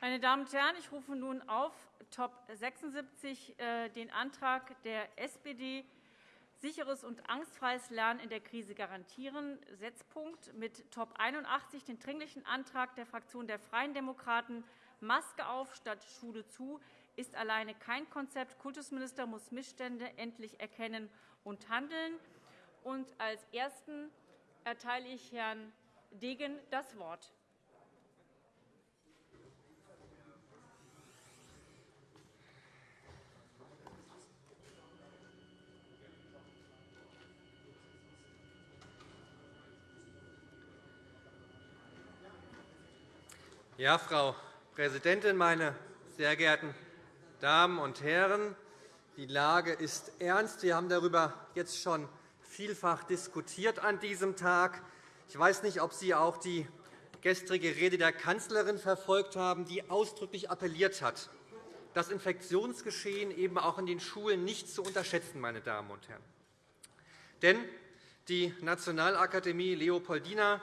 Meine Damen und Herren, ich rufe nun auf Top 76 äh, den Antrag der SPD sicheres und angstfreies Lernen in der Krise garantieren, Setzpunkt mit Top 81 den Dringlichen Antrag der Fraktion der Freien Demokraten Maske auf statt Schule zu ist alleine kein Konzept. Kultusminister muss Missstände endlich erkennen und handeln. Und als Ersten erteile ich Herrn Degen das Wort. Ja, Frau Präsidentin, meine sehr geehrten Damen und Herren! Die Lage ist ernst. Wir haben darüber jetzt schon vielfach diskutiert an diesem Tag. Ich weiß nicht, ob Sie auch die gestrige Rede der Kanzlerin verfolgt haben, die ausdrücklich appelliert hat, das Infektionsgeschehen eben auch in den Schulen nicht zu unterschätzen. Meine Damen und Herren. Denn die Nationalakademie Leopoldina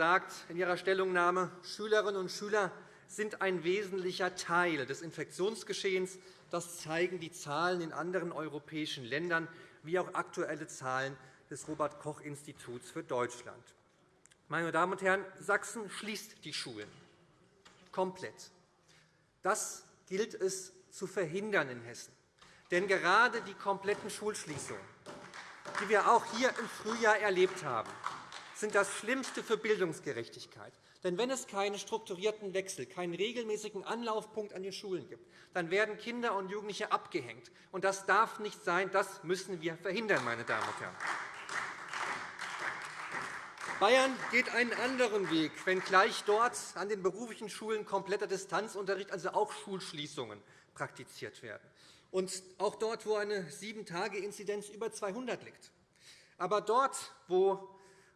sagt in ihrer Stellungnahme, Schülerinnen und Schüler sind ein wesentlicher Teil des Infektionsgeschehens. Das zeigen die Zahlen in anderen europäischen Ländern wie auch aktuelle Zahlen des Robert-Koch-Instituts für Deutschland. Meine Damen und Herren, Sachsen schließt die Schulen komplett. Das gilt es zu verhindern in Hessen. Denn gerade die kompletten Schulschließungen, die wir auch hier im Frühjahr erlebt haben, sind das Schlimmste für Bildungsgerechtigkeit. Denn wenn es keinen strukturierten Wechsel, keinen regelmäßigen Anlaufpunkt an den Schulen gibt, dann werden Kinder und Jugendliche abgehängt. Und das darf nicht sein. Das müssen wir verhindern, meine Damen und Herren. Bayern geht einen anderen Weg, wenngleich dort an den beruflichen Schulen kompletter Distanzunterricht, also auch Schulschließungen, praktiziert werden. Und auch dort, wo eine Sieben-Tage-Inzidenz über 200 liegt. Aber dort, wo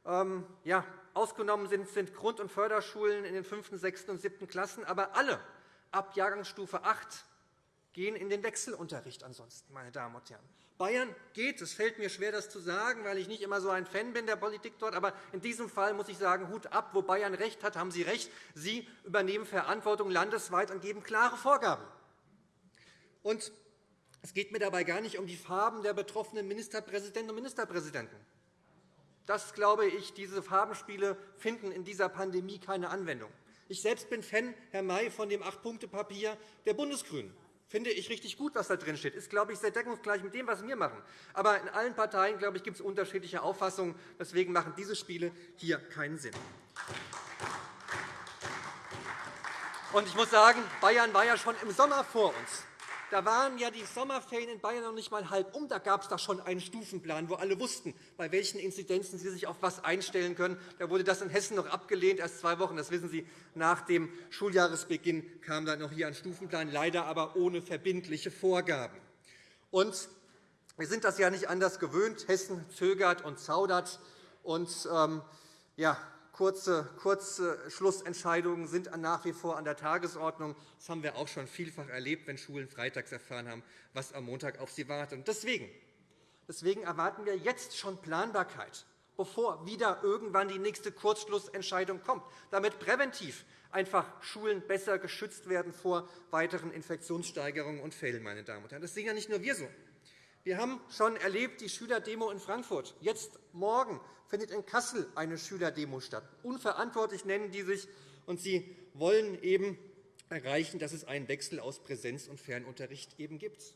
ähm, ja, ausgenommen sind, sind Grund- und Förderschulen in den 5., 6. und 7. Klassen. Aber alle ab Jahrgangsstufe 8 gehen in den Wechselunterricht ansonsten, meine Damen und Herren. Bayern geht. Es fällt mir schwer, das zu sagen, weil ich nicht immer so ein Fan bin der Politik dort. Aber in diesem Fall muss ich sagen, Hut ab. Wo Bayern recht hat, haben Sie recht. Sie übernehmen Verantwortung landesweit und geben klare Vorgaben. Und es geht mir dabei gar nicht um die Farben der betroffenen Ministerpräsidentinnen und Ministerpräsidenten. Das glaube ich, diese Farbenspiele finden in dieser Pandemie keine Anwendung. Ich selbst bin Fan, Herr May, von dem Acht-Punkte-Papier der Bundesgrünen. Finde ich richtig gut, was da drin steht. Ist, glaube ich, sehr deckungsgleich mit dem, was wir machen. Aber in allen Parteien, glaube ich, gibt es unterschiedliche Auffassungen. Deswegen machen diese Spiele hier keinen Sinn. Ich muss sagen, Bayern war ja schon im Sommer vor uns. Da waren ja die Sommerferien in Bayern noch nicht einmal halb um. Da gab es da schon einen Stufenplan, wo alle wussten, bei welchen Inzidenzen sie sich auf etwas einstellen können. Da wurde das in Hessen noch abgelehnt, erst zwei Wochen. Das wissen Sie. Nach dem Schuljahresbeginn kam dann noch hier ein Stufenplan, leider aber ohne verbindliche Vorgaben. Und wir sind das ja nicht anders gewöhnt. Hessen zögert und zaudert. Und, ähm, ja, Kurze, kurze Schlussentscheidungen sind nach wie vor an der Tagesordnung. Das haben wir auch schon vielfach erlebt, wenn Schulen freitags erfahren haben, was am Montag auf sie wartet. Deswegen, deswegen erwarten wir jetzt schon Planbarkeit, bevor wieder irgendwann die nächste Kurzschlussentscheidung kommt, damit präventiv einfach Schulen besser geschützt werden vor weiteren Infektionssteigerungen und Fällen. Meine Damen und Herren. Das sehen ja nicht nur wir so. Wir haben schon erlebt die Schülerdemo in Frankfurt. Jetzt morgen findet in Kassel eine Schülerdemo statt. Unverantwortlich nennen die sich, und sie wollen eben erreichen, dass es einen Wechsel aus Präsenz- und Fernunterricht eben gibt.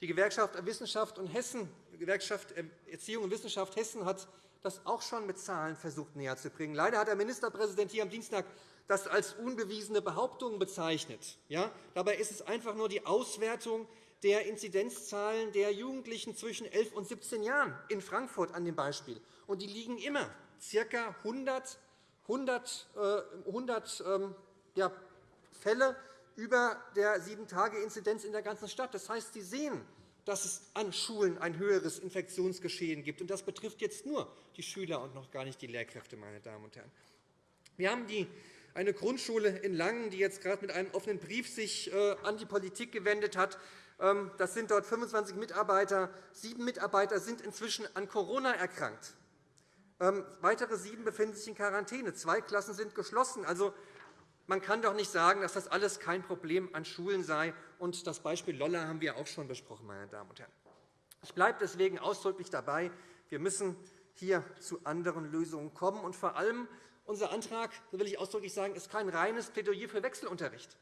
Die Gewerkschaft Wissenschaft und Hessen, Gewerkschaft Erziehung und Wissenschaft Hessen hat das auch schon mit Zahlen versucht näherzubringen. Leider hat der Ministerpräsident hier am Dienstag das als unbewiesene Behauptung bezeichnet. Ja, dabei ist es einfach nur die Auswertung der Inzidenzzahlen der Jugendlichen zwischen 11 und 17 Jahren in Frankfurt an dem Beispiel. Und die liegen immer ca. 100, 100, 100 ähm, ja, Fälle über der 7-Tage-Inzidenz in der ganzen Stadt. Das heißt, Sie sehen, dass es an Schulen ein höheres Infektionsgeschehen gibt. Das betrifft jetzt nur die Schüler und noch gar nicht die Lehrkräfte. Meine Damen und Herren. Wir haben die eine Grundschule in Langen, die jetzt gerade mit einem offenen Brief sich äh, an die Politik gewendet hat, das sind dort 25 Mitarbeiter. Sieben Mitarbeiter sind inzwischen an Corona erkrankt. Ähm, weitere sieben befinden sich in Quarantäne. Zwei Klassen sind geschlossen. Also, Man kann doch nicht sagen, dass das alles kein Problem an Schulen sei. Und das Beispiel Lolla haben wir auch schon besprochen, meine Damen und Herren. Ich bleibe deswegen ausdrücklich dabei. Wir müssen hier zu anderen Lösungen kommen. Und vor allem, unser Antrag, so will ich ausdrücklich sagen, ist kein reines Plädoyer für Wechselunterricht.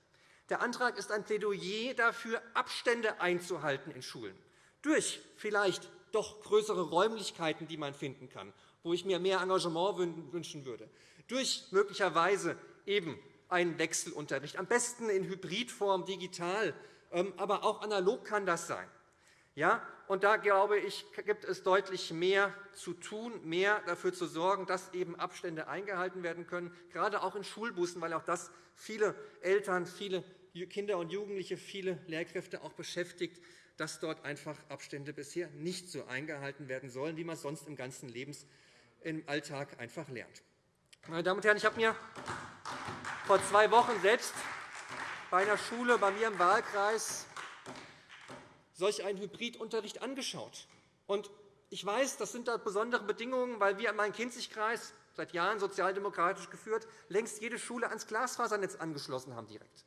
Der Antrag ist ein Plädoyer dafür, Abstände einzuhalten in Schulen. Durch vielleicht doch größere Räumlichkeiten, die man finden kann, wo ich mir mehr Engagement wünschen würde. Durch möglicherweise eben einen Wechselunterricht, am besten in Hybridform, digital, ähm, aber auch analog kann das sein. Ja, und da glaube ich, gibt es deutlich mehr zu tun, mehr dafür zu sorgen, dass eben Abstände eingehalten werden können, gerade auch in Schulbussen, weil auch das viele Eltern, viele Kinder und Jugendliche, viele Lehrkräfte auch beschäftigt, dass dort einfach Abstände bisher nicht so eingehalten werden sollen, wie man sonst im ganzen Lebens im Alltag einfach lernt. Meine Damen und Herren, ich habe mir vor zwei Wochen selbst bei einer Schule bei mir im Wahlkreis solch einen Hybridunterricht angeschaut. Ich weiß, das sind da besondere Bedingungen, weil wir in meinem Kinzigkreis, seit Jahren sozialdemokratisch geführt, längst jede Schule ans Glasfasernetz angeschlossen haben direkt.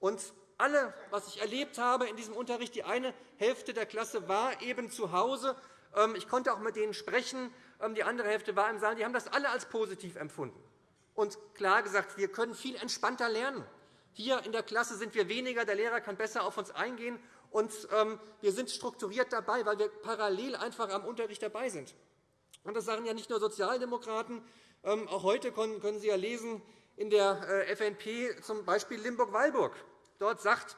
Und alle, was ich erlebt habe in diesem Unterricht, die eine Hälfte der Klasse war eben zu Hause. Ähm, ich konnte auch mit denen sprechen. Ähm, die andere Hälfte war im Saal. Die haben das alle als positiv empfunden und klar gesagt, wir können viel entspannter lernen. Hier in der Klasse sind wir weniger, der Lehrer kann besser auf uns eingehen, und ähm, wir sind strukturiert dabei, weil wir parallel einfach am Unterricht dabei sind. Das sagen ja nicht nur Sozialdemokraten. Auch heute können Sie ja lesen in der äh, FNP zum Beispiel Limburg-Weilburg. Dort sagt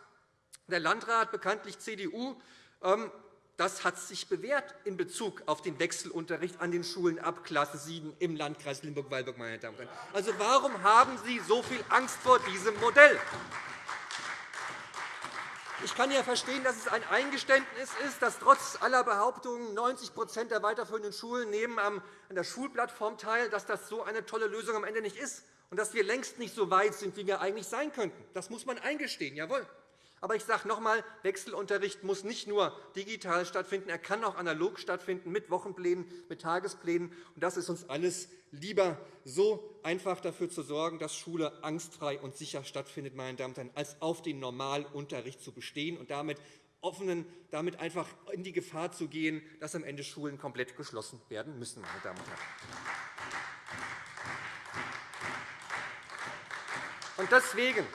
der Landrat, bekanntlich CDU, ähm, das hat sich bewährt in Bezug auf den Wechselunterricht an den Schulen ab Klasse 7 im Landkreis Limburg-Weilburg. Also, warum haben Sie so viel Angst vor diesem Modell? Ich kann ja verstehen, dass es ein Eingeständnis ist, dass trotz aller Behauptungen 90% der weiterführenden Schulen nehmen an der Schulplattform teil, dass das so eine tolle Lösung am Ende nicht ist und dass wir längst nicht so weit sind, wie wir eigentlich sein könnten. Das muss man eingestehen, jawohl. Aber ich sage noch einmal, Wechselunterricht muss nicht nur digital stattfinden, er kann auch analog stattfinden, mit Wochenplänen, mit Tagesplänen. Und das ist uns alles lieber, so einfach dafür zu sorgen, dass Schule angstfrei und sicher stattfindet, meine Damen und Herren, als auf den Normalunterricht zu bestehen und damit offenen, damit einfach in die Gefahr zu gehen, dass am Ende Schulen komplett geschlossen werden müssen. Meine Damen und Herren. Und deswegen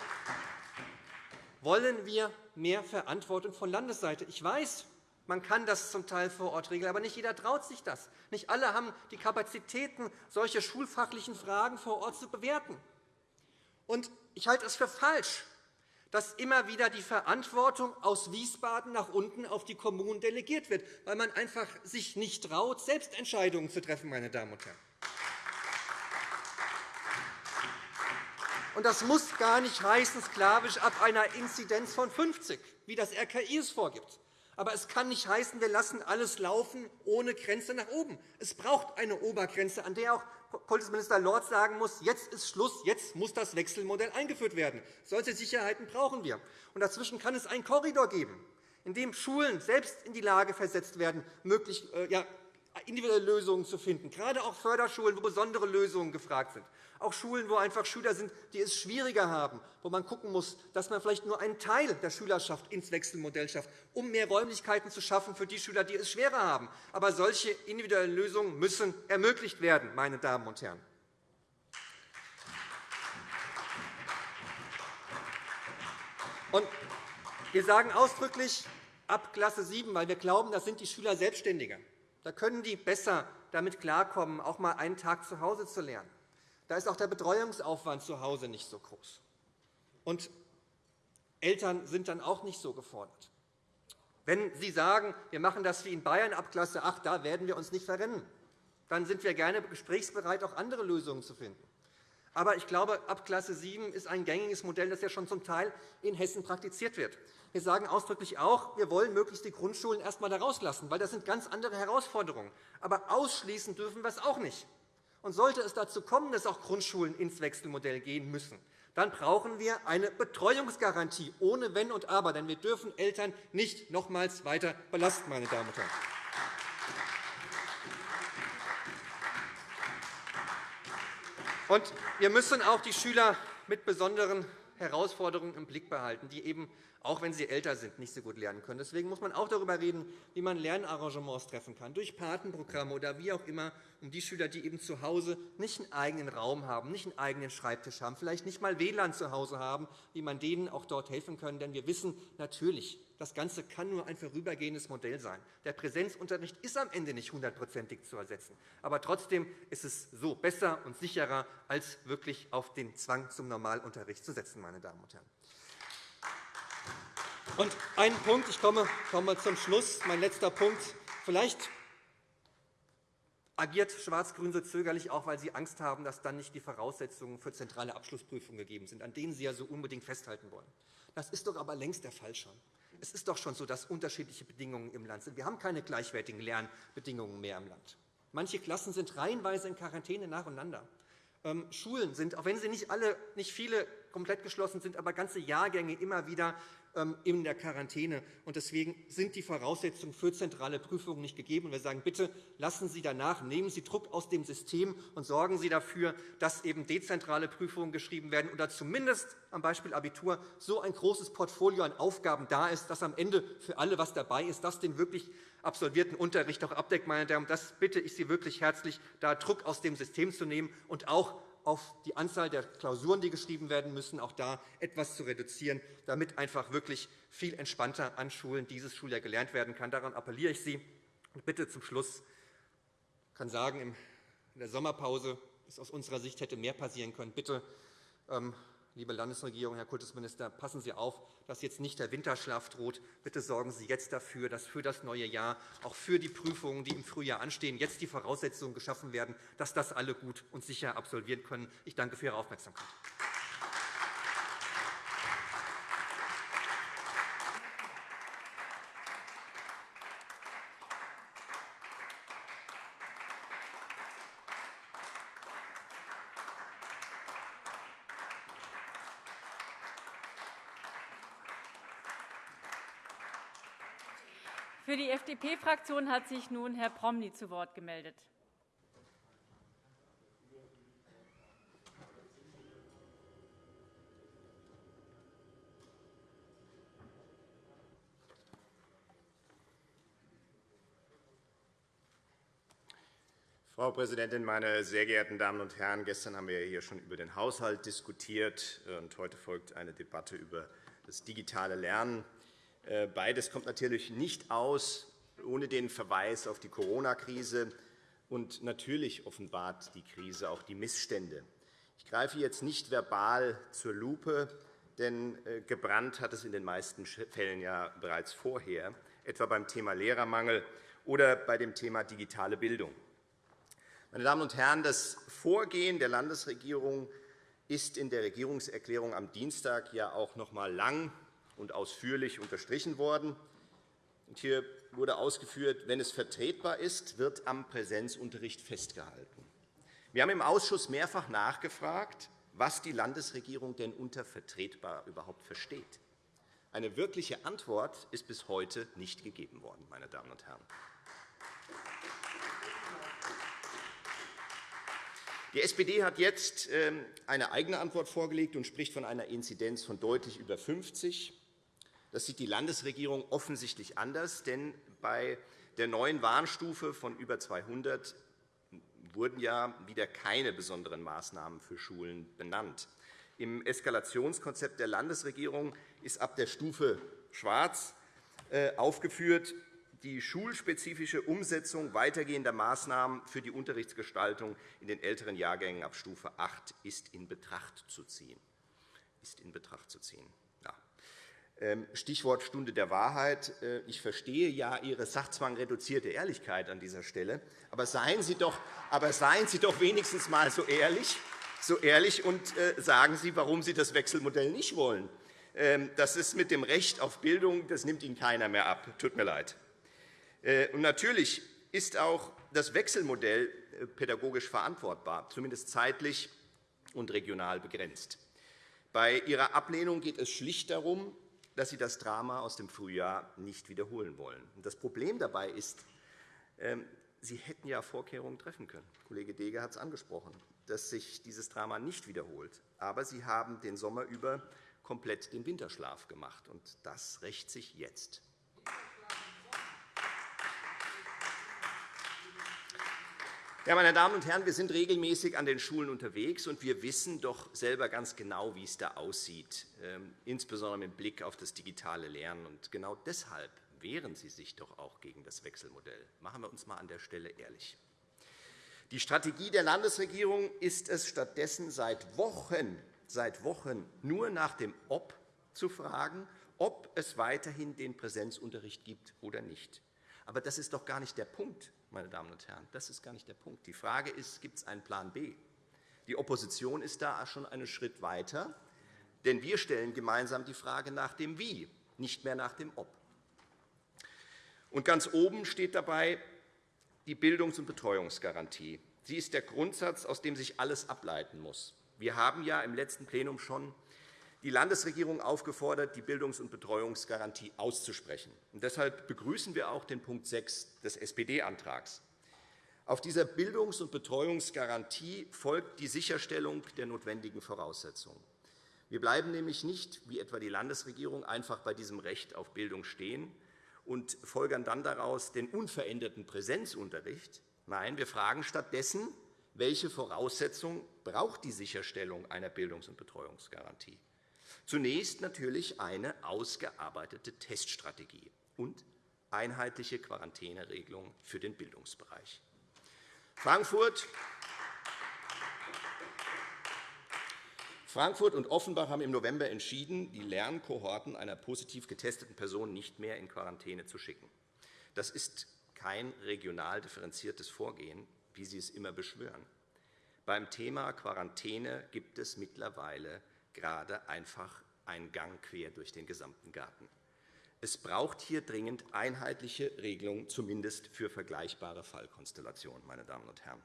wollen wir mehr Verantwortung von Landesseite. Ich weiß, man kann das zum Teil vor Ort regeln, aber nicht jeder traut sich das. Nicht alle haben die Kapazitäten, solche schulfachlichen Fragen vor Ort zu bewerten. Und ich halte es für falsch, dass immer wieder die Verantwortung aus Wiesbaden nach unten auf die Kommunen delegiert wird, weil man einfach sich nicht traut, selbst Entscheidungen zu treffen, meine Damen und Herren. Und das muss gar nicht heißen, sklavisch ab einer Inzidenz von 50, wie das RKI es vorgibt. Aber es kann nicht heißen, wir lassen alles laufen ohne Grenze nach oben. Es braucht eine Obergrenze, an der auch Kultusminister Lorz sagen muss, jetzt ist Schluss, jetzt muss das Wechselmodell eingeführt werden. Solche Sicherheiten brauchen wir. Und dazwischen kann es einen Korridor geben, in dem Schulen selbst in die Lage versetzt werden, möglich, äh, ja, individuelle Lösungen zu finden, gerade auch Förderschulen, wo besondere Lösungen gefragt sind. Auch Schulen, wo einfach Schüler sind, die es schwieriger haben, wo man schauen muss, dass man vielleicht nur einen Teil der Schülerschaft ins Wechselmodell schafft, um mehr Räumlichkeiten zu schaffen für die Schüler, die es schwerer haben. Aber solche individuellen Lösungen müssen ermöglicht werden, meine Damen und Herren. Und wir sagen ausdrücklich ab Klasse 7, weil wir glauben, das sind die Schüler selbstständiger. Da können die besser damit klarkommen, auch einmal einen Tag zu Hause zu lernen. Da ist auch der Betreuungsaufwand zu Hause nicht so groß. Und Eltern sind dann auch nicht so gefordert. Wenn Sie sagen, wir machen das wie in Bayern ab Klasse 8, da werden wir uns nicht verrennen, dann sind wir gerne gesprächsbereit, auch andere Lösungen zu finden. Aber ich glaube, ab Klasse 7 ist ein gängiges Modell, das ja schon zum Teil in Hessen praktiziert wird. Wir sagen ausdrücklich auch, wir wollen möglichst die Grundschulen erst einmal da rauslassen, weil das sind ganz andere Herausforderungen. Aber ausschließen dürfen wir es auch nicht. Und sollte es dazu kommen, dass auch Grundschulen ins Wechselmodell gehen müssen, dann brauchen wir eine Betreuungsgarantie ohne Wenn und Aber. Denn wir dürfen Eltern nicht nochmals weiter belasten. Meine Damen und Herren. Und wir müssen auch die Schüler mit besonderen Herausforderungen im Blick behalten, die eben, auch wenn sie älter sind, nicht so gut lernen können. Deswegen muss man auch darüber reden, wie man Lernarrangements treffen kann, durch Patenprogramme oder wie auch immer, um die Schüler, die eben zu Hause nicht einen eigenen Raum haben, nicht einen eigenen Schreibtisch haben, vielleicht nicht einmal WLAN zu Hause haben, wie man denen auch dort helfen kann. Denn wir wissen natürlich, das Ganze kann nur ein vorübergehendes Modell sein. Der Präsenzunterricht ist am Ende nicht hundertprozentig zu ersetzen. Aber trotzdem ist es so besser und sicherer, als wirklich auf den Zwang zum Normalunterricht zu setzen. Meine Damen und Herren. Und einen Punkt, ich komme, komme zum Schluss, mein letzter Punkt. Vielleicht agiert Schwarz-Grün so zögerlich auch, weil Sie Angst haben, dass dann nicht die Voraussetzungen für zentrale Abschlussprüfungen gegeben sind, an denen Sie ja so unbedingt festhalten wollen. Das ist doch aber längst der Fall schon. Es ist doch schon so, dass unterschiedliche Bedingungen im Land sind. Wir haben keine gleichwertigen Lernbedingungen mehr im Land. Manche Klassen sind reihenweise in Quarantäne nacheinander. Ähm, Schulen sind, auch wenn sie nicht, alle, nicht viele komplett geschlossen sind, aber ganze Jahrgänge immer wieder in der Quarantäne. Deswegen sind die Voraussetzungen für zentrale Prüfungen nicht gegeben. Wir sagen, bitte lassen Sie danach, nehmen Sie Druck aus dem System und sorgen Sie dafür, dass eben dezentrale Prüfungen geschrieben werden oder zumindest am Beispiel Abitur so ein großes Portfolio an Aufgaben da ist, dass am Ende für alle etwas dabei ist, das den wirklich absolvierten Unterricht auch abdeckt. Meine Damen, das bitte ich Sie wirklich herzlich, da Druck aus dem System zu nehmen und auch auf die Anzahl der Klausuren, die geschrieben werden müssen, auch da etwas zu reduzieren, damit einfach wirklich viel entspannter an Schulen dieses Schuljahr gelernt werden kann. Daran appelliere ich Sie. Und bitte zum Schluss ich kann sagen, in der Sommerpause ist aus unserer Sicht hätte mehr passieren können. Bitte ähm, Liebe Landesregierung, Herr Kultusminister, passen Sie auf, dass jetzt nicht der Winterschlaf droht. Bitte sorgen Sie jetzt dafür, dass für das neue Jahr, auch für die Prüfungen, die im Frühjahr anstehen, jetzt die Voraussetzungen geschaffen werden, dass das alle gut und sicher absolvieren können. Ich danke für Ihre Aufmerksamkeit. Für die FDP-Fraktion hat sich nun Herr Promny zu Wort gemeldet. Frau Präsidentin, meine sehr geehrten Damen und Herren! Gestern haben wir hier schon über den Haushalt diskutiert, und heute folgt eine Debatte über das digitale Lernen. Äh, beides kommt natürlich nicht aus ohne den Verweis auf die Corona-Krise. Und natürlich offenbart die Krise auch die Missstände. Ich greife jetzt nicht verbal zur Lupe, denn äh, gebrannt hat es in den meisten Fällen ja bereits vorher, etwa beim Thema Lehrermangel oder bei dem Thema digitale Bildung. Meine Damen und Herren, das Vorgehen der Landesregierung ist in der Regierungserklärung am Dienstag ja auch noch einmal lang und ausführlich unterstrichen worden. Hier wurde ausgeführt, wenn es vertretbar ist, wird am Präsenzunterricht festgehalten. Wir haben im Ausschuss mehrfach nachgefragt, was die Landesregierung denn unter vertretbar überhaupt versteht. Eine wirkliche Antwort ist bis heute nicht gegeben worden. Meine Damen und Herren. Die SPD hat jetzt ähm, eine eigene Antwort vorgelegt und spricht von einer Inzidenz von deutlich über 50. Das sieht die Landesregierung offensichtlich anders, denn bei der neuen Warnstufe von über 200 wurden ja wieder keine besonderen Maßnahmen für Schulen benannt. Im Eskalationskonzept der Landesregierung ist ab der Stufe Schwarz äh, aufgeführt, die schulspezifische Umsetzung weitergehender Maßnahmen für die Unterrichtsgestaltung in den älteren Jahrgängen ab Stufe 8 ist in Betracht zu ziehen. Ist in Betracht zu ziehen. Ähm, Stichwort Stunde der Wahrheit. Äh, ich verstehe ja Ihre sachzwangreduzierte Ehrlichkeit an dieser Stelle. Aber seien Sie doch, aber seien Sie doch wenigstens einmal so ehrlich, so ehrlich und äh, sagen Sie, warum Sie das Wechselmodell nicht wollen. Ähm, das ist mit dem Recht auf Bildung, das nimmt Ihnen keiner mehr ab. Tut mir leid. Äh, und natürlich ist auch das Wechselmodell pädagogisch verantwortbar, zumindest zeitlich und regional begrenzt. Bei Ihrer Ablehnung geht es schlicht darum, dass Sie das Drama aus dem Frühjahr nicht wiederholen wollen. Das Problem dabei ist, ähm, Sie hätten ja Vorkehrungen treffen können. Kollege Dege hat es angesprochen. dass sich dieses Drama nicht wiederholt. Aber Sie haben den Sommer über komplett den Winterschlaf gemacht, und das rächt sich jetzt. Ja, meine Damen und Herren, wir sind regelmäßig an den Schulen unterwegs, und wir wissen doch selber ganz genau, wie es da aussieht, ähm, insbesondere mit Blick auf das digitale Lernen. Und genau deshalb wehren Sie sich doch auch gegen das Wechselmodell. Machen wir uns einmal an der Stelle ehrlich. Die Strategie der Landesregierung ist es stattdessen seit Wochen, seit Wochen nur nach dem Ob zu fragen, ob es weiterhin den Präsenzunterricht gibt oder nicht. Aber das ist doch gar nicht der Punkt meine Damen und Herren. Das ist gar nicht der Punkt. Die Frage ist, gibt es einen Plan B? Die Opposition ist da schon einen Schritt weiter, denn wir stellen gemeinsam die Frage nach dem Wie, nicht mehr nach dem Ob. Und ganz oben steht dabei die Bildungs- und Betreuungsgarantie. Sie ist der Grundsatz, aus dem sich alles ableiten muss. Wir haben ja im letzten Plenum schon die Landesregierung aufgefordert, die Bildungs- und Betreuungsgarantie auszusprechen. Und deshalb begrüßen wir auch den Punkt 6 des SPD-Antrags. Auf dieser Bildungs- und Betreuungsgarantie folgt die Sicherstellung der notwendigen Voraussetzungen. Wir bleiben nämlich nicht, wie etwa die Landesregierung, einfach bei diesem Recht auf Bildung stehen und folgern dann daraus den unveränderten Präsenzunterricht. Nein, wir fragen stattdessen, welche Voraussetzungen braucht die Sicherstellung einer Bildungs- und Betreuungsgarantie? Zunächst natürlich eine ausgearbeitete Teststrategie und einheitliche Quarantäneregelungen für den Bildungsbereich. Frankfurt Frankfurt und Offenbach haben im November entschieden, die Lernkohorten einer positiv getesteten Person nicht mehr in Quarantäne zu schicken. Das ist kein regional differenziertes Vorgehen, wie Sie es immer beschwören. Beim Thema Quarantäne gibt es mittlerweile gerade einfach einen Gang quer durch den gesamten Garten. Es braucht hier dringend einheitliche Regelungen, zumindest für vergleichbare Fallkonstellationen. Meine Damen und Herren.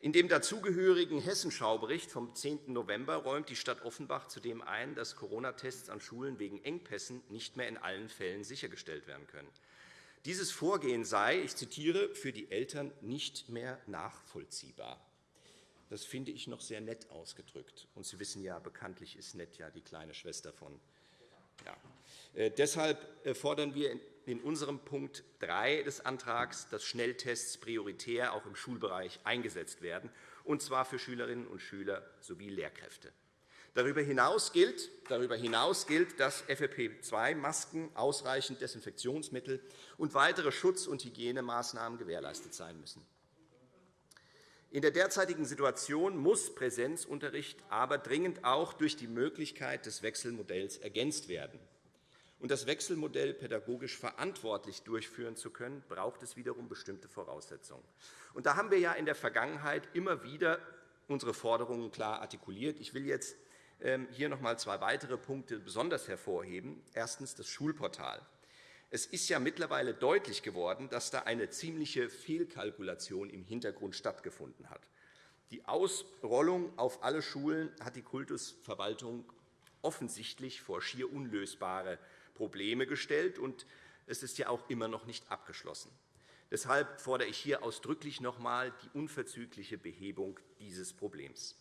In dem dazugehörigen Hessenschaubericht vom 10. November räumt die Stadt Offenbach zudem ein, dass Corona-Tests an Schulen wegen Engpässen nicht mehr in allen Fällen sichergestellt werden können. Dieses Vorgehen sei, ich zitiere, für die Eltern nicht mehr nachvollziehbar. Das finde ich noch sehr nett ausgedrückt. Und Sie wissen ja, bekanntlich ist nett ja die kleine Schwester von. Ja. Äh, deshalb äh, fordern wir in unserem Punkt 3 des Antrags, dass Schnelltests prioritär auch im Schulbereich eingesetzt werden, und zwar für Schülerinnen und Schüler sowie Lehrkräfte. Darüber hinaus gilt, darüber hinaus gilt dass FFP2-Masken, ausreichend Desinfektionsmittel und weitere Schutz- und Hygienemaßnahmen gewährleistet sein müssen. In der derzeitigen Situation muss Präsenzunterricht aber dringend auch durch die Möglichkeit des Wechselmodells ergänzt werden. Um das Wechselmodell pädagogisch verantwortlich durchführen zu können, braucht es wiederum bestimmte Voraussetzungen. Und da haben wir ja in der Vergangenheit immer wieder unsere Forderungen klar artikuliert. Ich will jetzt hier noch einmal zwei weitere Punkte besonders hervorheben. Erstens das Schulportal. Es ist ja mittlerweile deutlich geworden, dass da eine ziemliche Fehlkalkulation im Hintergrund stattgefunden hat. Die Ausrollung auf alle Schulen hat die Kultusverwaltung offensichtlich vor schier unlösbare Probleme gestellt, und es ist ja auch immer noch nicht abgeschlossen. Deshalb fordere ich hier ausdrücklich noch einmal die unverzügliche Behebung dieses Problems.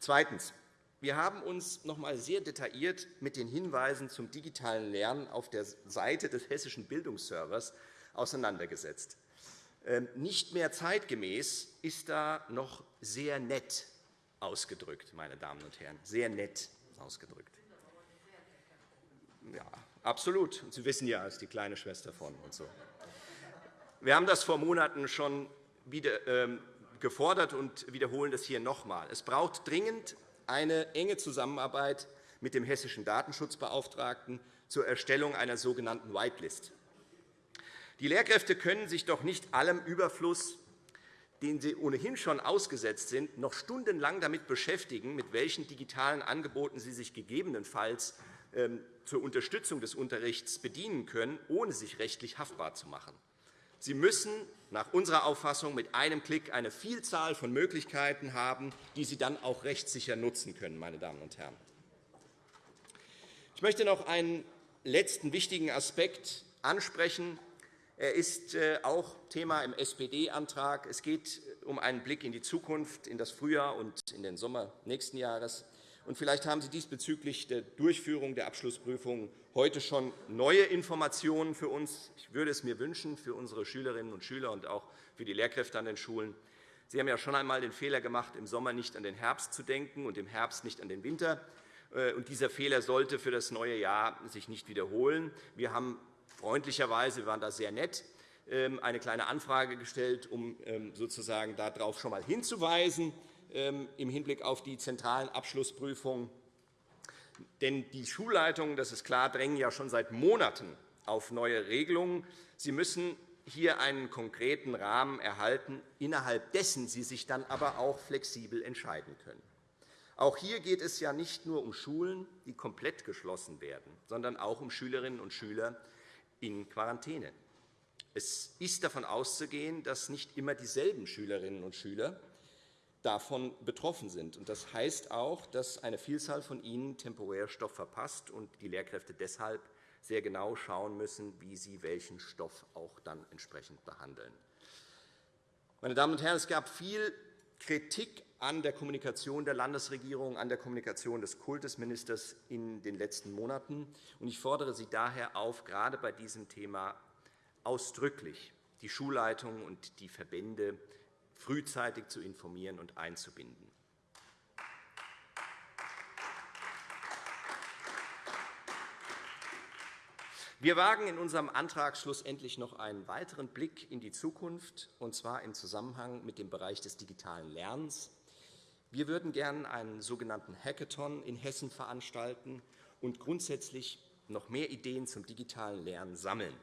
Zweitens. Wir haben uns noch einmal sehr detailliert mit den Hinweisen zum digitalen Lernen auf der Seite des Hessischen Bildungsservers auseinandergesetzt. Ähm, nicht mehr zeitgemäß ist da noch sehr nett ausgedrückt, meine Damen und Herren, sehr nett ausgedrückt. Ja, absolut. Sie wissen ja, ist die kleine Schwester von und so. Wir haben das vor Monaten schon wieder ähm, gefordert und wiederholen das hier noch einmal. Es braucht dringend eine enge Zusammenarbeit mit dem hessischen Datenschutzbeauftragten zur Erstellung einer sogenannten Whitelist. Die Lehrkräfte können sich doch nicht allem Überfluss, den sie ohnehin schon ausgesetzt sind, noch stundenlang damit beschäftigen, mit welchen digitalen Angeboten sie sich gegebenenfalls ähm, zur Unterstützung des Unterrichts bedienen können, ohne sich rechtlich haftbar zu machen. Sie müssen nach unserer Auffassung mit einem Klick eine Vielzahl von Möglichkeiten haben, die Sie dann auch rechtssicher nutzen können. Meine Damen und Herren. Ich möchte noch einen letzten wichtigen Aspekt ansprechen. Er ist äh, auch Thema im SPD-Antrag. Es geht um einen Blick in die Zukunft, in das Frühjahr und in den Sommer nächsten Jahres. Und vielleicht haben Sie diesbezüglich der Durchführung der Abschlussprüfung heute schon neue Informationen für uns. Ich würde es mir wünschen für unsere Schülerinnen und Schüler und auch für die Lehrkräfte an den Schulen. Sie haben ja schon einmal den Fehler gemacht, im Sommer nicht an den Herbst zu denken und im Herbst nicht an den Winter. Äh, und dieser Fehler sollte für das neue Jahr sich nicht wiederholen. Wir haben freundlicherweise, wir waren da sehr nett, ähm, eine kleine Anfrage gestellt, um ähm, sozusagen darauf schon einmal hinzuweisen ähm, im Hinblick auf die zentralen Abschlussprüfungen. Denn die Schulleitungen, das ist klar, drängen ja schon seit Monaten auf neue Regelungen. Sie müssen hier einen konkreten Rahmen erhalten, innerhalb dessen sie sich dann aber auch flexibel entscheiden können. Auch hier geht es ja nicht nur um Schulen, die komplett geschlossen werden, sondern auch um Schülerinnen und Schüler in Quarantäne. Es ist davon auszugehen, dass nicht immer dieselben Schülerinnen und Schüler davon betroffen sind. Das heißt auch, dass eine Vielzahl von ihnen temporär Stoff verpasst und die Lehrkräfte deshalb sehr genau schauen müssen, wie sie welchen Stoff auch dann entsprechend behandeln. Meine Damen und Herren, es gab viel Kritik an der Kommunikation der Landesregierung, an der Kommunikation des Kultusministers in den letzten Monaten. Ich fordere Sie daher auf, gerade bei diesem Thema ausdrücklich die Schulleitungen und die Verbände frühzeitig zu informieren und einzubinden. Wir wagen in unserem Antrag schlussendlich noch einen weiteren Blick in die Zukunft, und zwar im Zusammenhang mit dem Bereich des digitalen Lernens. Wir würden gerne einen sogenannten Hackathon in Hessen veranstalten und grundsätzlich noch mehr Ideen zum digitalen Lernen sammeln.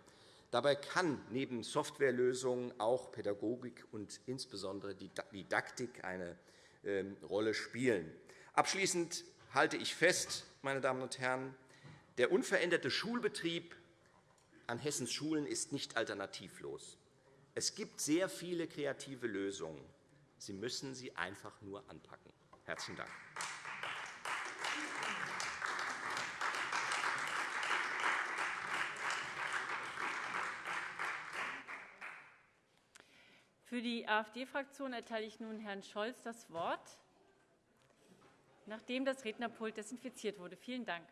Dabei kann neben Softwarelösungen auch Pädagogik und insbesondere die Didaktik eine ähm, Rolle spielen. Abschließend halte ich fest, meine Damen und Herren, der unveränderte Schulbetrieb an Hessens Schulen ist nicht alternativlos. Es gibt sehr viele kreative Lösungen. Sie müssen sie einfach nur anpacken. – Herzlichen Dank. Für die AfD-Fraktion erteile ich nun Herrn Scholz das Wort, nachdem das Rednerpult desinfiziert wurde. Vielen Dank.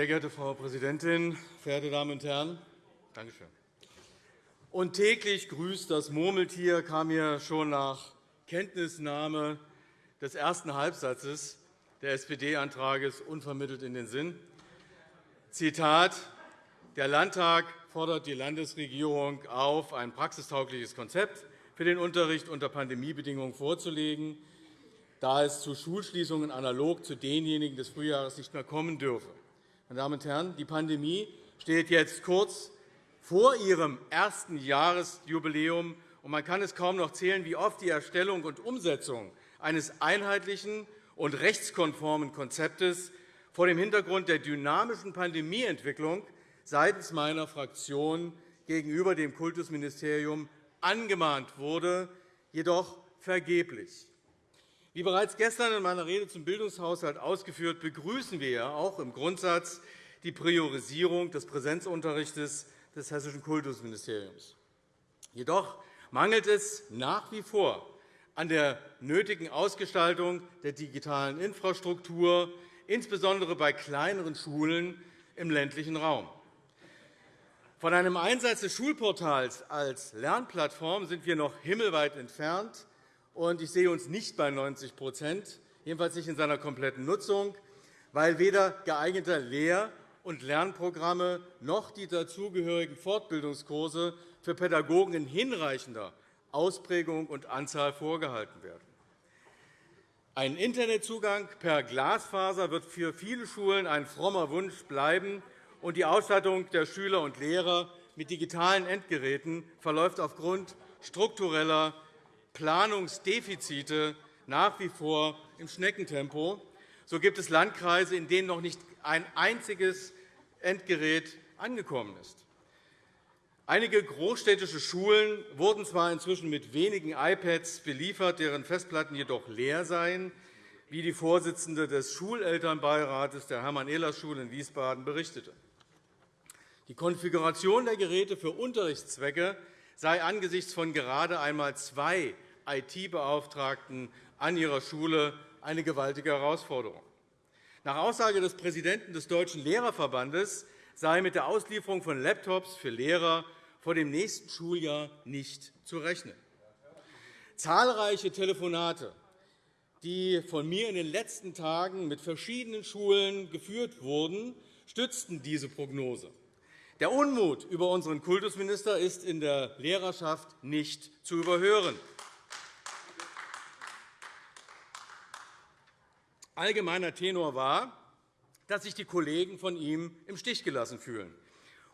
Sehr geehrte Frau Präsidentin, verehrte Damen und Herren! Danke schön. Und täglich grüßt das Murmeltier kam mir schon nach Kenntnisnahme des ersten Halbsatzes des SPD-Antrags unvermittelt in den Sinn. Zitat. Der Landtag fordert die Landesregierung auf, ein praxistaugliches Konzept für den Unterricht unter Pandemiebedingungen vorzulegen, da es zu Schulschließungen analog zu denjenigen des Frühjahres nicht mehr kommen dürfe. Meine Damen und Herren, die Pandemie steht jetzt kurz vor ihrem ersten Jahresjubiläum, und man kann es kaum noch zählen, wie oft die Erstellung und Umsetzung eines einheitlichen und rechtskonformen Konzeptes vor dem Hintergrund der dynamischen Pandemieentwicklung seitens meiner Fraktion gegenüber dem Kultusministerium angemahnt wurde, jedoch vergeblich. Wie bereits gestern in meiner Rede zum Bildungshaushalt ausgeführt, begrüßen wir auch im Grundsatz die Priorisierung des Präsenzunterrichts des Hessischen Kultusministeriums. Jedoch mangelt es nach wie vor an der nötigen Ausgestaltung der digitalen Infrastruktur, insbesondere bei kleineren Schulen im ländlichen Raum. Von einem Einsatz des Schulportals als Lernplattform sind wir noch himmelweit entfernt und ich sehe uns nicht bei 90% jedenfalls nicht in seiner kompletten Nutzung, weil weder geeignete Lehr- und Lernprogramme noch die dazugehörigen Fortbildungskurse für Pädagogen in hinreichender Ausprägung und Anzahl vorgehalten werden. Ein Internetzugang per Glasfaser wird für viele Schulen ein frommer Wunsch bleiben, und die Ausstattung der Schüler und Lehrer mit digitalen Endgeräten verläuft aufgrund struktureller Planungsdefizite nach wie vor im Schneckentempo. So gibt es Landkreise, in denen noch nicht ein einziges Endgerät angekommen ist. Einige großstädtische Schulen wurden zwar inzwischen mit wenigen iPads beliefert, deren Festplatten jedoch leer seien, wie die Vorsitzende des Schulelternbeirates der Hermann-Ehlers-Schule in Wiesbaden berichtete. Die Konfiguration der Geräte für Unterrichtszwecke sei angesichts von gerade einmal zwei IT-Beauftragten an ihrer Schule eine gewaltige Herausforderung. Nach Aussage des Präsidenten des Deutschen Lehrerverbandes sei mit der Auslieferung von Laptops für Lehrer vor dem nächsten Schuljahr nicht zu rechnen. Zahlreiche Telefonate, die von mir in den letzten Tagen mit verschiedenen Schulen geführt wurden, stützten diese Prognose. Der Unmut über unseren Kultusminister ist in der Lehrerschaft nicht zu überhören. Allgemeiner Tenor war, dass sich die Kollegen von ihm im Stich gelassen fühlen.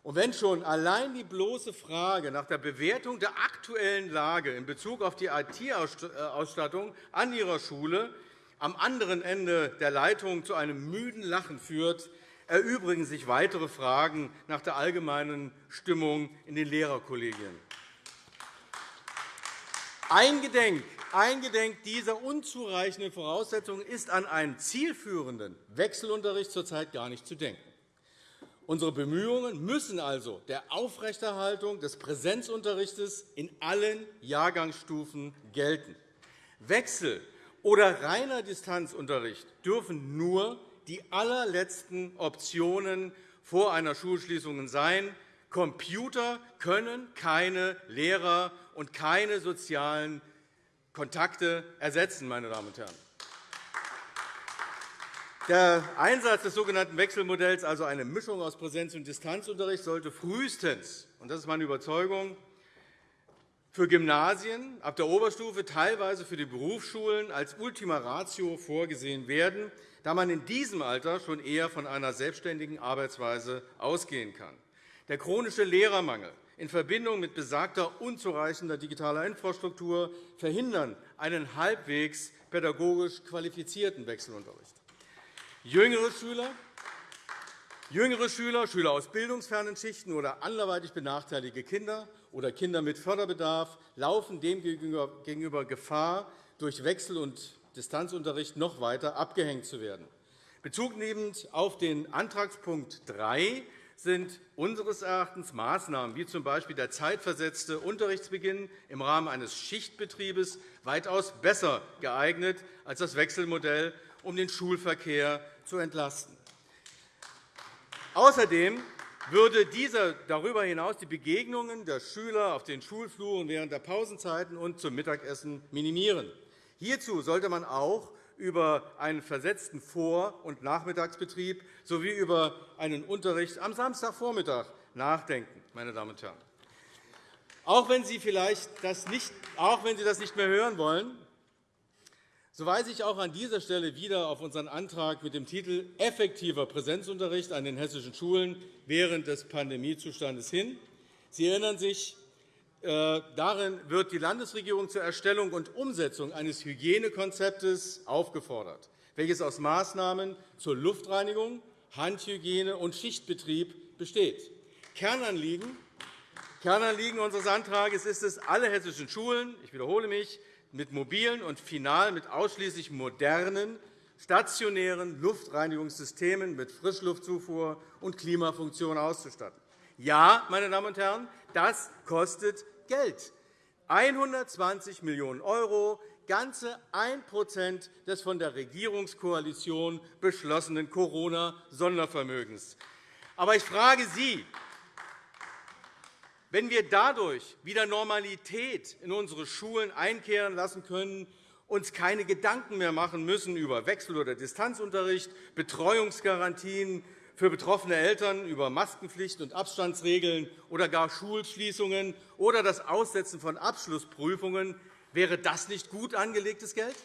Und wenn schon allein die bloße Frage nach der Bewertung der aktuellen Lage in Bezug auf die IT-Ausstattung an Ihrer Schule am anderen Ende der Leitung zu einem müden Lachen führt, erübrigen sich weitere Fragen nach der allgemeinen Stimmung in den Lehrerkollegien. Eingedenk, eingedenk dieser unzureichenden Voraussetzungen ist an einen zielführenden Wechselunterricht zurzeit gar nicht zu denken. Unsere Bemühungen müssen also der Aufrechterhaltung des Präsenzunterrichts in allen Jahrgangsstufen gelten. Wechsel- oder reiner Distanzunterricht dürfen nur die allerletzten Optionen vor einer Schulschließung sein. Computer können keine Lehrer und keine sozialen Kontakte ersetzen. Meine Damen und Herren. Der Einsatz des sogenannten Wechselmodells, also eine Mischung aus Präsenz- und Distanzunterricht, sollte frühestens – und das ist meine Überzeugung – für Gymnasien ab der Oberstufe, teilweise für die Berufsschulen als Ultima Ratio vorgesehen werden, da man in diesem Alter schon eher von einer selbstständigen Arbeitsweise ausgehen kann. Der chronische Lehrermangel in Verbindung mit besagter unzureichender digitaler Infrastruktur verhindern einen halbwegs pädagogisch qualifizierten Wechselunterricht. Jüngere Schüler, jüngere Schüler, Schüler aus bildungsfernen Schichten oder anderweitig benachteiligte Kinder oder Kinder mit Förderbedarf laufen demgegenüber Gefahr, durch Wechsel- und Distanzunterricht noch weiter abgehängt zu werden. Bezugnehmend auf den Antragspunkt 3 sind unseres Erachtens Maßnahmen wie z. B. der zeitversetzte Unterrichtsbeginn im Rahmen eines Schichtbetriebes weitaus besser geeignet als das Wechselmodell, um den Schulverkehr zu entlasten. Außerdem würde dieser darüber hinaus die Begegnungen der Schüler auf den Schulfluren während der Pausenzeiten und zum Mittagessen minimieren. Hierzu sollte man auch über einen versetzten Vor- und Nachmittagsbetrieb sowie über einen Unterricht am Samstagvormittag nachdenken. Meine Damen und Herren. Auch wenn Sie vielleicht das nicht, auch wenn Sie das nicht mehr hören wollen, so weise ich auch an dieser Stelle wieder auf unseren Antrag mit dem Titel Effektiver Präsenzunterricht an den hessischen Schulen während des Pandemiezustandes hin. Sie erinnern sich, darin wird die Landesregierung zur Erstellung und Umsetzung eines Hygienekonzeptes aufgefordert, welches aus Maßnahmen zur Luftreinigung, Handhygiene und Schichtbetrieb besteht. Kernanliegen Kernanliegen unseres Antrags ist es, alle hessischen Schulen ich wiederhole mich, mit mobilen und final mit ausschließlich modernen, stationären Luftreinigungssystemen mit Frischluftzufuhr und Klimafunktion auszustatten. Ja, meine Damen und Herren, das kostet Geld. 120 Millionen €, ganze 1% des von der Regierungskoalition beschlossenen Corona-Sondervermögens. Aber ich frage Sie, wenn wir dadurch wieder Normalität in unsere Schulen einkehren lassen können, uns keine Gedanken mehr machen müssen über Wechsel- oder Distanzunterricht, Betreuungsgarantien für betroffene Eltern, über Maskenpflicht und Abstandsregeln oder gar Schulschließungen oder das Aussetzen von Abschlussprüfungen, wäre das nicht gut angelegtes Geld?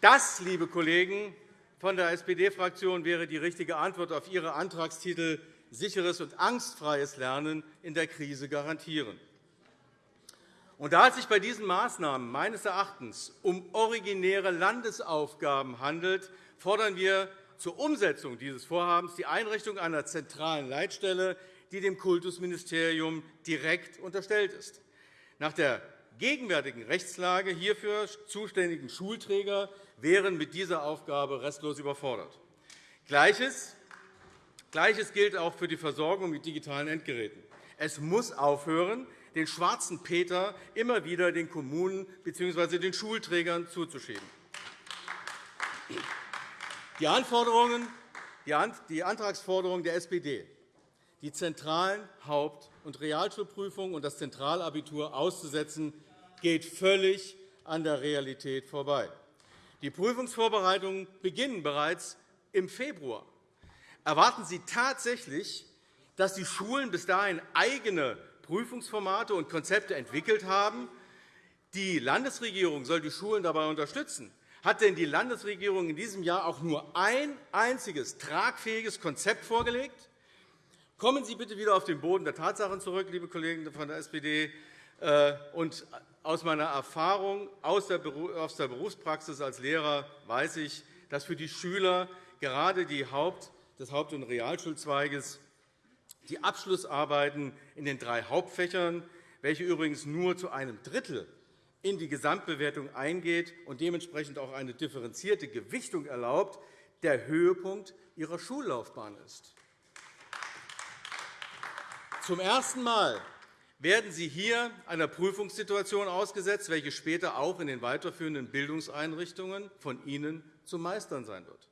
Das, liebe Kollegen von der SPD-Fraktion, wäre die richtige Antwort auf Ihre Antragstitel sicheres und angstfreies Lernen in der Krise garantieren. Und da es sich bei diesen Maßnahmen meines Erachtens um originäre Landesaufgaben handelt, fordern wir zur Umsetzung dieses Vorhabens die Einrichtung einer zentralen Leitstelle, die dem Kultusministerium direkt unterstellt ist. Nach der gegenwärtigen Rechtslage hierfür zuständigen Schulträger wären mit dieser Aufgabe restlos überfordert. Gleiches Gleiches gilt auch für die Versorgung mit digitalen Endgeräten. Es muss aufhören, den schwarzen Peter immer wieder den Kommunen bzw. den Schulträgern zuzuschieben. Die, Anforderungen, die Antragsforderung der SPD, die zentralen Haupt- und Realschulprüfungen und das Zentralabitur auszusetzen, geht völlig an der Realität vorbei. Die Prüfungsvorbereitungen beginnen bereits im Februar. Erwarten Sie tatsächlich, dass die Schulen bis dahin eigene Prüfungsformate und Konzepte entwickelt haben? Die Landesregierung soll die Schulen dabei unterstützen. Hat denn die Landesregierung in diesem Jahr auch nur ein einziges tragfähiges Konzept vorgelegt? Kommen Sie bitte wieder auf den Boden der Tatsachen zurück, liebe Kollegen von der SPD. Äh, und aus meiner Erfahrung aus der Berufspraxis als Lehrer weiß ich, dass für die Schüler gerade die Haupt- des Haupt- und Realschulzweiges die Abschlussarbeiten in den drei Hauptfächern, welche übrigens nur zu einem Drittel in die Gesamtbewertung eingeht und dementsprechend auch eine differenzierte Gewichtung erlaubt, der Höhepunkt ihrer Schullaufbahn ist. Zum ersten Mal werden Sie hier einer Prüfungssituation ausgesetzt, welche später auch in den weiterführenden Bildungseinrichtungen von Ihnen zu meistern sein wird.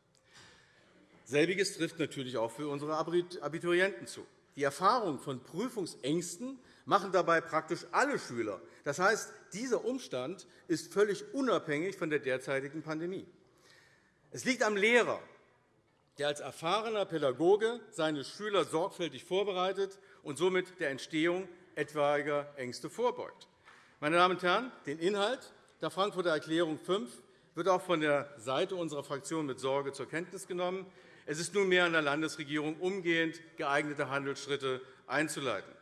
Selbiges trifft natürlich auch für unsere Abiturienten zu. Die Erfahrung von Prüfungsängsten machen dabei praktisch alle Schüler. Das heißt, dieser Umstand ist völlig unabhängig von der derzeitigen Pandemie. Es liegt am Lehrer, der als erfahrener Pädagoge seine Schüler sorgfältig vorbereitet und somit der Entstehung etwaiger Ängste vorbeugt. Meine Damen und Herren, den Inhalt der Frankfurter Erklärung 5 wird auch von der Seite unserer Fraktion mit Sorge zur Kenntnis genommen. Es ist nunmehr an der Landesregierung, umgehend geeignete Handelsschritte einzuleiten.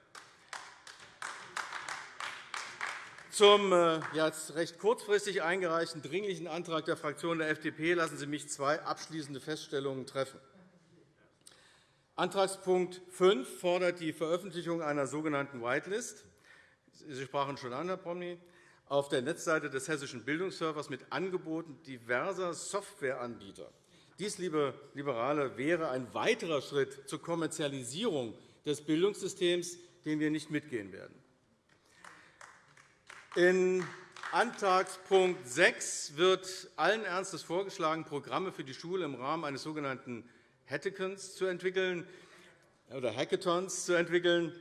Zum äh, jetzt recht kurzfristig eingereichten Dringlichen Antrag der Fraktion der FDP lassen Sie mich zwei abschließende Feststellungen treffen. Antragspunkt 5 fordert die Veröffentlichung einer sogenannten Whitelist. Sie sprachen schon an, Herr Promny, auf der Netzseite des Hessischen Bildungsservers mit Angeboten diverser Softwareanbieter. Dies, liebe Liberale, wäre ein weiterer Schritt zur Kommerzialisierung des Bildungssystems, den wir nicht mitgehen werden. In Antragspunkt 6 wird allen Ernstes vorgeschlagen, Programme für die Schule im Rahmen eines sogenannten Hackathons zu entwickeln. Oder Hackathons zu entwickeln.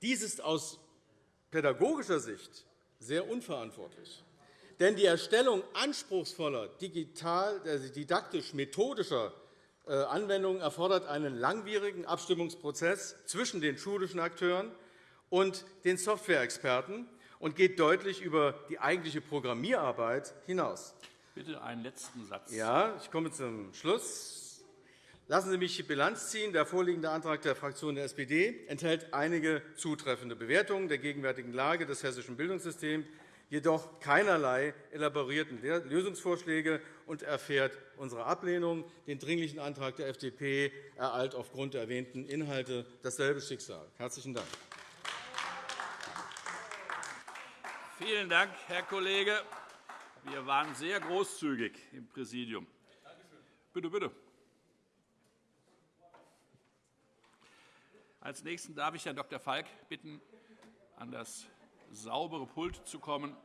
Dies ist aus pädagogischer Sicht sehr unverantwortlich. Denn die Erstellung anspruchsvoller äh, didaktisch-methodischer äh, Anwendungen erfordert einen langwierigen Abstimmungsprozess zwischen den schulischen Akteuren und den Softwareexperten und geht deutlich über die eigentliche Programmierarbeit hinaus. Bitte einen letzten Satz. Ja, ich komme zum Schluss. Lassen Sie mich Bilanz ziehen. Der vorliegende Antrag der Fraktion der SPD enthält einige zutreffende Bewertungen der gegenwärtigen Lage des hessischen Bildungssystems jedoch keinerlei elaborierten Lösungsvorschläge und erfährt unsere Ablehnung. Den Dringlichen Antrag der FDP ereilt aufgrund der erwähnten Inhalte dasselbe Schicksal. – Herzlichen Dank. Vielen Dank, Herr Kollege. Wir waren sehr großzügig im Präsidium. Bitte, bitte. Als Nächsten darf ich Herrn Dr. Falk bitten, an das saubere Pult zu kommen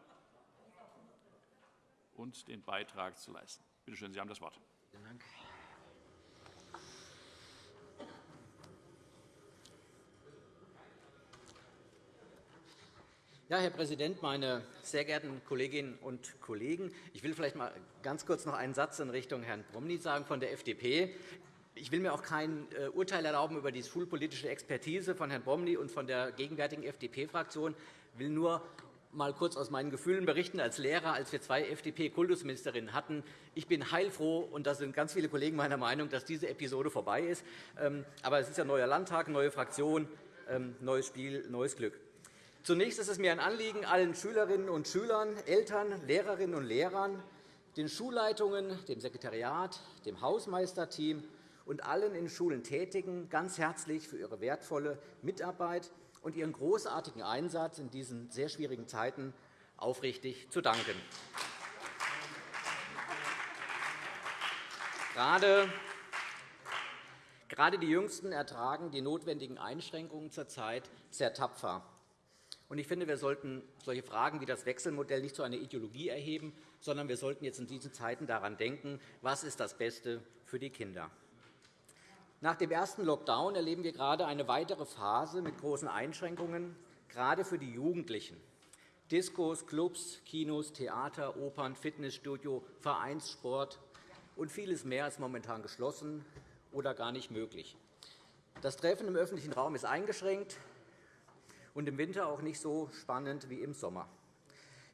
und den Beitrag zu leisten. Bitte schön, Sie haben das Wort. Vielen Dank. Ja, Herr Präsident, meine sehr geehrten Kolleginnen und Kollegen! Ich will vielleicht mal ganz kurz noch einen Satz in Richtung Herrn Promny sagen von der FDP. Ich will mir auch kein äh, Urteil erlauben über die schulpolitische Expertise von Herrn Promny und von der gegenwärtigen FDP-Fraktion. Ich will nur mal kurz aus meinen Gefühlen berichten als Lehrer, als wir zwei FDP-Kultusministerinnen hatten. Ich bin heilfroh, und da sind ganz viele Kollegen meiner Meinung, dass diese Episode vorbei ist. Ähm, aber es ist ja neuer Landtag, neue Fraktion, ähm, neues Spiel, neues Glück. Zunächst ist es mir ein Anliegen, allen Schülerinnen und Schülern, Eltern, Lehrerinnen und Lehrern, den Schulleitungen, dem Sekretariat, dem Hausmeisterteam und allen in Schulen Tätigen ganz herzlich für ihre wertvolle Mitarbeit und ihren großartigen Einsatz in diesen sehr schwierigen Zeiten aufrichtig zu danken. Gerade die Jüngsten ertragen die notwendigen Einschränkungen zurzeit sehr tapfer. Ich finde, wir sollten solche Fragen wie das Wechselmodell nicht zu einer Ideologie erheben, sondern wir sollten jetzt in diesen Zeiten daran denken, was ist das Beste für die Kinder. Nach dem ersten Lockdown erleben wir gerade eine weitere Phase mit großen Einschränkungen, gerade für die Jugendlichen. Diskos, Clubs, Kinos, Theater, Opern, Fitnessstudio, Vereinssport und vieles mehr ist momentan geschlossen oder gar nicht möglich. Das Treffen im öffentlichen Raum ist eingeschränkt und im Winter auch nicht so spannend wie im Sommer.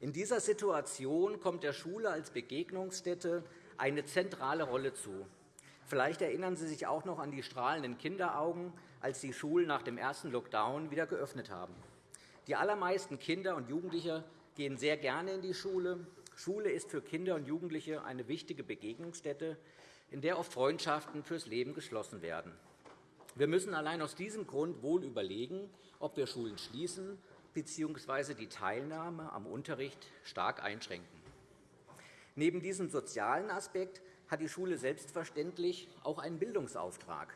In dieser Situation kommt der Schule als Begegnungsstätte eine zentrale Rolle zu. Vielleicht erinnern Sie sich auch noch an die strahlenden Kinderaugen, als die Schulen nach dem ersten Lockdown wieder geöffnet haben. Die allermeisten Kinder und Jugendliche gehen sehr gerne in die Schule. Schule ist für Kinder und Jugendliche eine wichtige Begegnungsstätte, in der oft Freundschaften fürs Leben geschlossen werden. Wir müssen allein aus diesem Grund wohl überlegen, ob wir Schulen schließen bzw. die Teilnahme am Unterricht stark einschränken. Neben diesem sozialen Aspekt hat die Schule selbstverständlich auch einen Bildungsauftrag.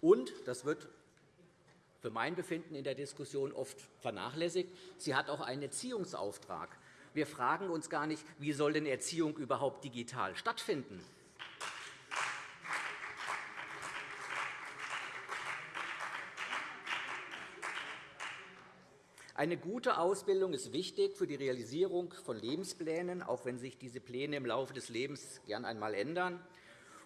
Und, das wird für mein Befinden in der Diskussion oft vernachlässigt, sie hat auch einen Erziehungsauftrag. Wir fragen uns gar nicht, wie soll denn Erziehung überhaupt digital stattfinden? Eine gute Ausbildung ist wichtig für die Realisierung von Lebensplänen, auch wenn sich diese Pläne im Laufe des Lebens gern einmal ändern.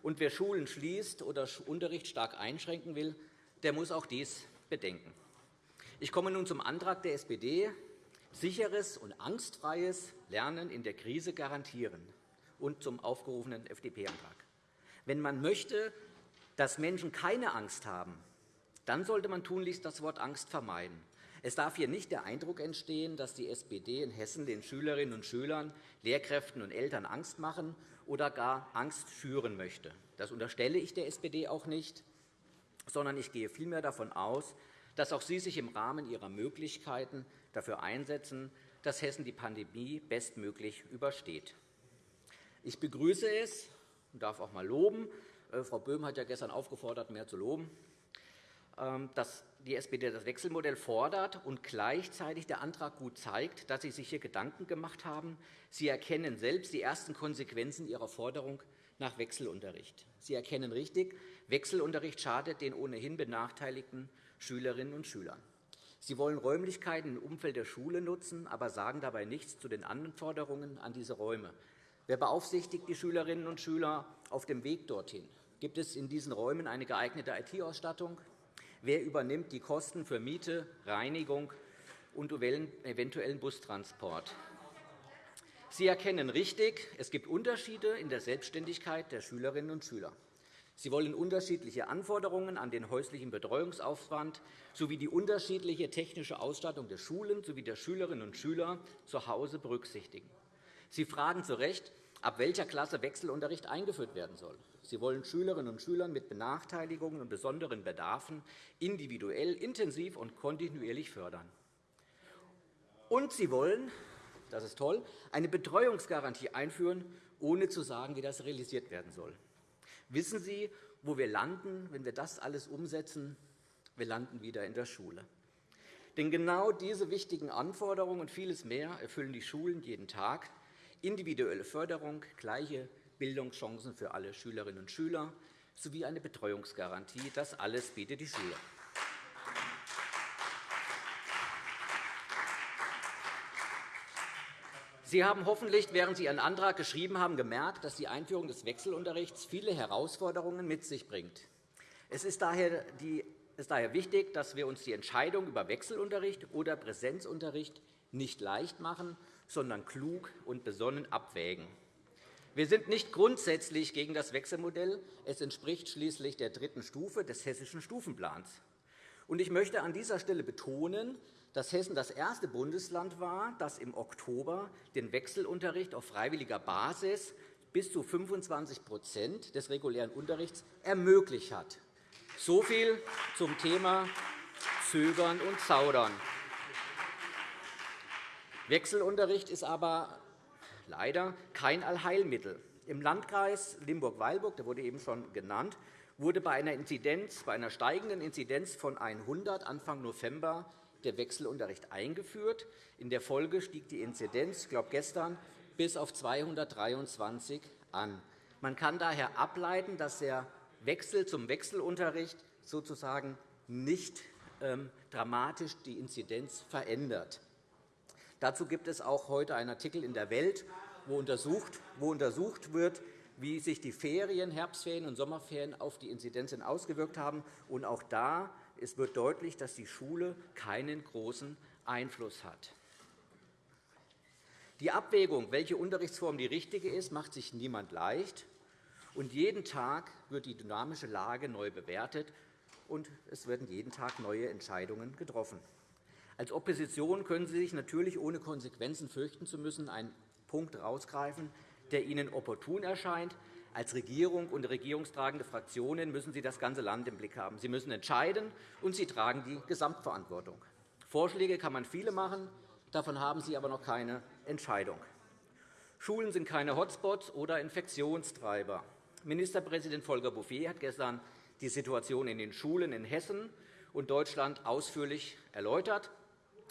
Und wer Schulen schließt oder Unterricht stark einschränken will, der muss auch dies bedenken. Ich komme nun zum Antrag der SPD, sicheres und angstfreies Lernen in der Krise garantieren, und zum aufgerufenen FDP-Antrag. Wenn man möchte, dass Menschen keine Angst haben, dann sollte man tunlichst das Wort Angst vermeiden. Es darf hier nicht der Eindruck entstehen, dass die SPD in Hessen den Schülerinnen und Schülern, Lehrkräften und Eltern Angst machen oder gar Angst schüren möchte. Das unterstelle ich der SPD auch nicht, sondern ich gehe vielmehr davon aus, dass auch Sie sich im Rahmen Ihrer Möglichkeiten dafür einsetzen, dass Hessen die Pandemie bestmöglich übersteht. Ich begrüße es und darf auch einmal loben. Äh, Frau Böhm hat ja gestern aufgefordert, mehr zu loben. Ähm, dass die SPD das Wechselmodell fordert und gleichzeitig der Antrag gut zeigt, dass Sie sich hier Gedanken gemacht haben. Sie erkennen selbst die ersten Konsequenzen Ihrer Forderung nach Wechselunterricht. Sie erkennen richtig, Wechselunterricht schadet den ohnehin benachteiligten Schülerinnen und Schülern. Sie wollen Räumlichkeiten im Umfeld der Schule nutzen, aber sagen dabei nichts zu den Anforderungen an diese Räume. Wer beaufsichtigt die Schülerinnen und Schüler auf dem Weg dorthin? Gibt es in diesen Räumen eine geeignete IT-Ausstattung? Wer übernimmt die Kosten für Miete, Reinigung und eventuellen Bustransport? Sie erkennen richtig, es gibt Unterschiede in der Selbstständigkeit der Schülerinnen und Schüler. Sie wollen unterschiedliche Anforderungen an den häuslichen Betreuungsaufwand sowie die unterschiedliche technische Ausstattung der Schulen sowie der Schülerinnen und Schüler zu Hause berücksichtigen. Sie fragen zu Recht, ab welcher Klasse Wechselunterricht eingeführt werden soll. Sie wollen Schülerinnen und Schülern mit Benachteiligungen und besonderen Bedarfen individuell, intensiv und kontinuierlich fördern. Und Sie wollen, das ist toll, eine Betreuungsgarantie einführen, ohne zu sagen, wie das realisiert werden soll. Wissen Sie, wo wir landen, wenn wir das alles umsetzen? Wir landen wieder in der Schule. Denn genau diese wichtigen Anforderungen und vieles mehr erfüllen die Schulen jeden Tag. Individuelle Förderung, gleiche Bildungschancen für alle Schülerinnen und Schüler sowie eine Betreuungsgarantie. Das alles bietet die Schule. Sie haben hoffentlich, während Sie Ihren Antrag geschrieben haben, gemerkt, dass die Einführung des Wechselunterrichts viele Herausforderungen mit sich bringt. Es ist daher, wichtig, dass wir uns die Entscheidung über Wechselunterricht oder Präsenzunterricht nicht leicht machen, sondern klug und besonnen abwägen. Wir sind nicht grundsätzlich gegen das Wechselmodell. Es entspricht schließlich der dritten Stufe des Hessischen Stufenplans. Ich möchte an dieser Stelle betonen, dass Hessen das erste Bundesland war, das im Oktober den Wechselunterricht auf freiwilliger Basis bis zu 25% des regulären Unterrichts ermöglicht hat. So viel zum Thema Zögern und Zaudern. Wechselunterricht ist aber leider kein Allheilmittel. Im Landkreis Limburg-Weilburg, der wurde eben schon genannt, wurde bei einer, Inzidenz, bei einer steigenden Inzidenz von 100 Anfang November der Wechselunterricht eingeführt. In der Folge stieg die Inzidenz, ich glaube gestern, bis auf 223 an. Man kann daher ableiten, dass der Wechsel zum Wechselunterricht sozusagen nicht ähm, dramatisch die Inzidenz verändert. Dazu gibt es auch heute einen Artikel in der Welt, wo untersucht, wo untersucht wird, wie sich die Ferien, Herbstferien und Sommerferien auf die Inzidenzen ausgewirkt haben. Und auch da wird deutlich, dass die Schule keinen großen Einfluss hat. Die Abwägung, welche Unterrichtsform die richtige ist, macht sich niemand leicht. Und jeden Tag wird die dynamische Lage neu bewertet, und es werden jeden Tag neue Entscheidungen getroffen. Als Opposition können Sie sich natürlich, ohne Konsequenzen fürchten zu müssen, einen Punkt herausgreifen, der Ihnen opportun erscheint. Als Regierung und regierungstragende Fraktionen müssen Sie das ganze Land im Blick haben. Sie müssen entscheiden, und Sie tragen die Gesamtverantwortung. Vorschläge kann man viele machen, davon haben Sie aber noch keine Entscheidung. Schulen sind keine Hotspots oder Infektionstreiber. Ministerpräsident Volker Bouffier hat gestern die Situation in den Schulen in Hessen und Deutschland ausführlich erläutert.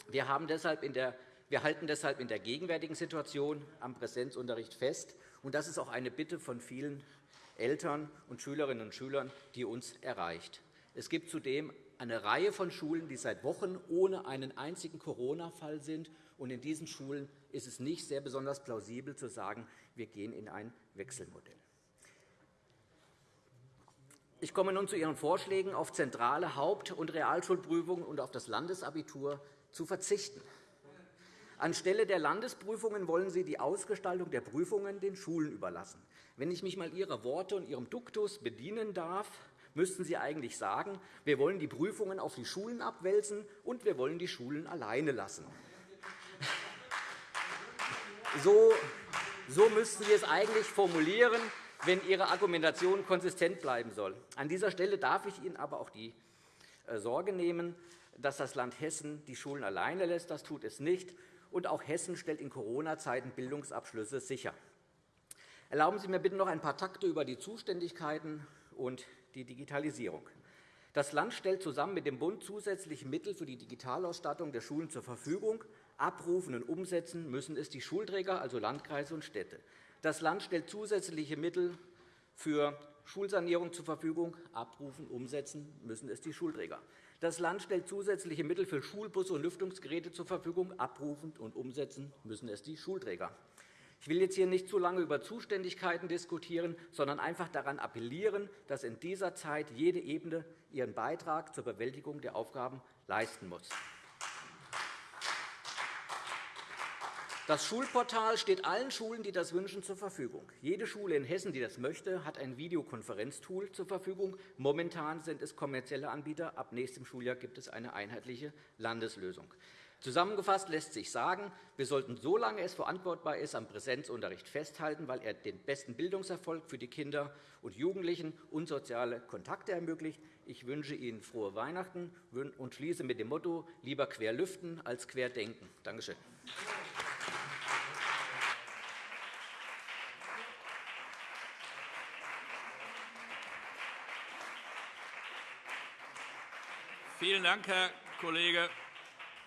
Wir, haben deshalb in der, wir halten deshalb in der gegenwärtigen Situation am Präsenzunterricht fest. Und das ist auch eine Bitte von vielen Eltern und Schülerinnen und Schülern, die uns erreicht. Es gibt zudem eine Reihe von Schulen, die seit Wochen ohne einen einzigen Corona-Fall sind. Und in diesen Schulen ist es nicht sehr besonders plausibel zu sagen, wir gehen in ein Wechselmodell. Ich komme nun zu Ihren Vorschlägen, auf zentrale Haupt- und Realschulprüfungen und auf das Landesabitur zu verzichten. Anstelle der Landesprüfungen wollen Sie die Ausgestaltung der Prüfungen den Schulen überlassen. Wenn ich mich einmal Ihrer Worte und Ihrem Duktus bedienen darf, müssten Sie eigentlich sagen, wir wollen die Prüfungen auf die Schulen abwälzen, und wir wollen die Schulen alleine lassen. So, so müssten Sie es eigentlich formulieren, wenn Ihre Argumentation konsistent bleiben soll. An dieser Stelle darf ich Ihnen aber auch die äh, Sorge nehmen, dass das Land Hessen die Schulen alleine lässt. Das tut es nicht. Und auch Hessen stellt in Corona-Zeiten Bildungsabschlüsse sicher. Erlauben Sie mir bitte noch ein paar Takte über die Zuständigkeiten und die Digitalisierung. Das Land stellt zusammen mit dem Bund zusätzliche Mittel für die Digitalausstattung der Schulen zur Verfügung. Abrufen und umsetzen müssen es die Schulträger, also Landkreise und Städte. Das Land stellt zusätzliche Mittel für Schulsanierung zur Verfügung. Abrufen, umsetzen müssen es die Schulträger. Das Land stellt zusätzliche Mittel für Schulbusse und Lüftungsgeräte zur Verfügung. Abrufen und umsetzen müssen es die Schulträger. Ich will jetzt hier nicht zu lange über Zuständigkeiten diskutieren, sondern einfach daran appellieren, dass in dieser Zeit jede Ebene ihren Beitrag zur Bewältigung der Aufgaben leisten muss. Das Schulportal steht allen Schulen, die das wünschen, zur Verfügung. Jede Schule in Hessen, die das möchte, hat ein Videokonferenztool zur Verfügung. Momentan sind es kommerzielle Anbieter. Ab nächstem Schuljahr gibt es eine einheitliche Landeslösung. Zusammengefasst lässt sich sagen, wir sollten, solange es verantwortbar ist, am Präsenzunterricht festhalten, weil er den besten Bildungserfolg für die Kinder und Jugendlichen und soziale Kontakte ermöglicht. Ich wünsche Ihnen frohe Weihnachten und schließe mit dem Motto lieber quer lüften als quer denken. Danke schön. Vielen Dank, Herr Kollege